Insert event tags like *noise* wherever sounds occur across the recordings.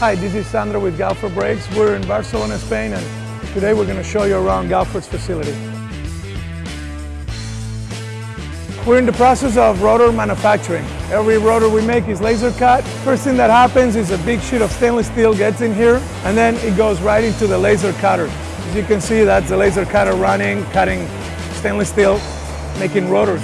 Hi, this is Sandra with Galfer Brakes. We're in Barcelona, Spain, and today we're going to show you around Galfer's facility. We're in the process of rotor manufacturing. Every rotor we make is laser cut. First thing that happens is a big sheet of stainless steel gets in here, and then it goes right into the laser cutter. As you can see, that's the laser cutter running, cutting stainless steel, making rotors.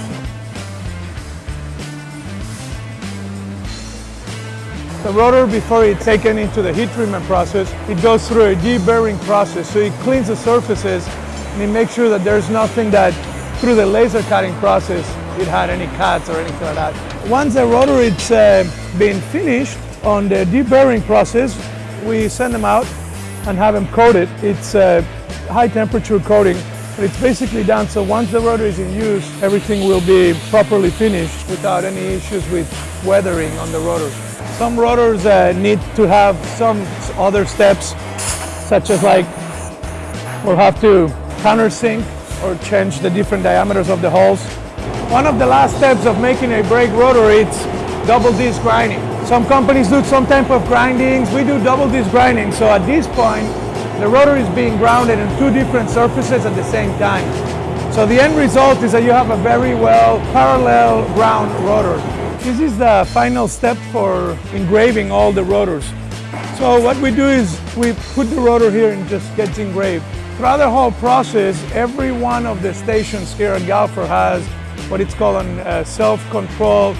The rotor, before it's taken into the heat treatment process, it goes through a deburring process. So it cleans the surfaces and it makes sure that there's nothing that, through the laser cutting process, it had any cuts or anything like that. Once the rotor is uh, been finished on the deburring process, we send them out and have them coated. It's a high temperature coating, it's basically done so once the rotor is in use, everything will be properly finished without any issues with weathering on the rotor. Some rotors uh, need to have some other steps, such as like we'll have to countersink or change the different diameters of the holes. One of the last steps of making a brake rotor is double disc grinding. Some companies do some type of grindings, we do double disc grinding. So at this point, the rotor is being grounded in two different surfaces at the same time. So the end result is that you have a very well parallel ground rotor. This is the final step for engraving all the rotors. So what we do is we put the rotor here and just gets engraved. Throughout the whole process, every one of the stations here at Galfer has what it's called on uh, self-control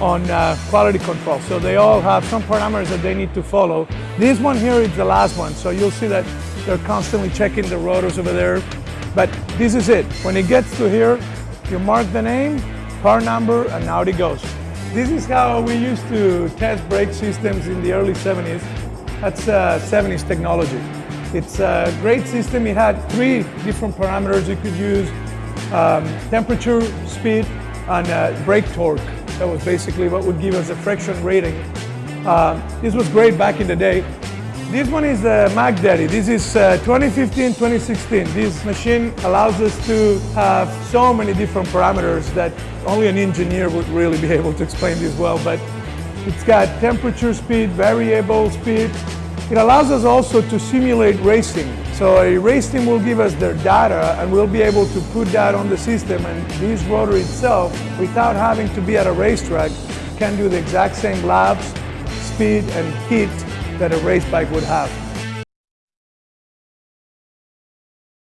on uh, quality control. So they all have some parameters that they need to follow. This one here is the last one. So you'll see that they're constantly checking the rotors over there. But this is it. When it gets to here, you mark the name, car number, and out it goes. This is how we used to test brake systems in the early 70s. That's uh, 70s technology. It's a great system. It had three different parameters you could use. Um, temperature, speed, and uh, brake torque. That was basically what would give us a friction rating. Uh, this was great back in the day. This one is the Mac Daddy. This is 2015-2016. Uh, this machine allows us to have so many different parameters that only an engineer would really be *laughs* able to explain this well, but it's got temperature speed, variable speed. It allows us also to simulate racing. So a race team will give us their data and we'll be able to put that on the system and this rotor itself, without having to be at a racetrack, can do the exact same laps, speed and heat that a race bike would have.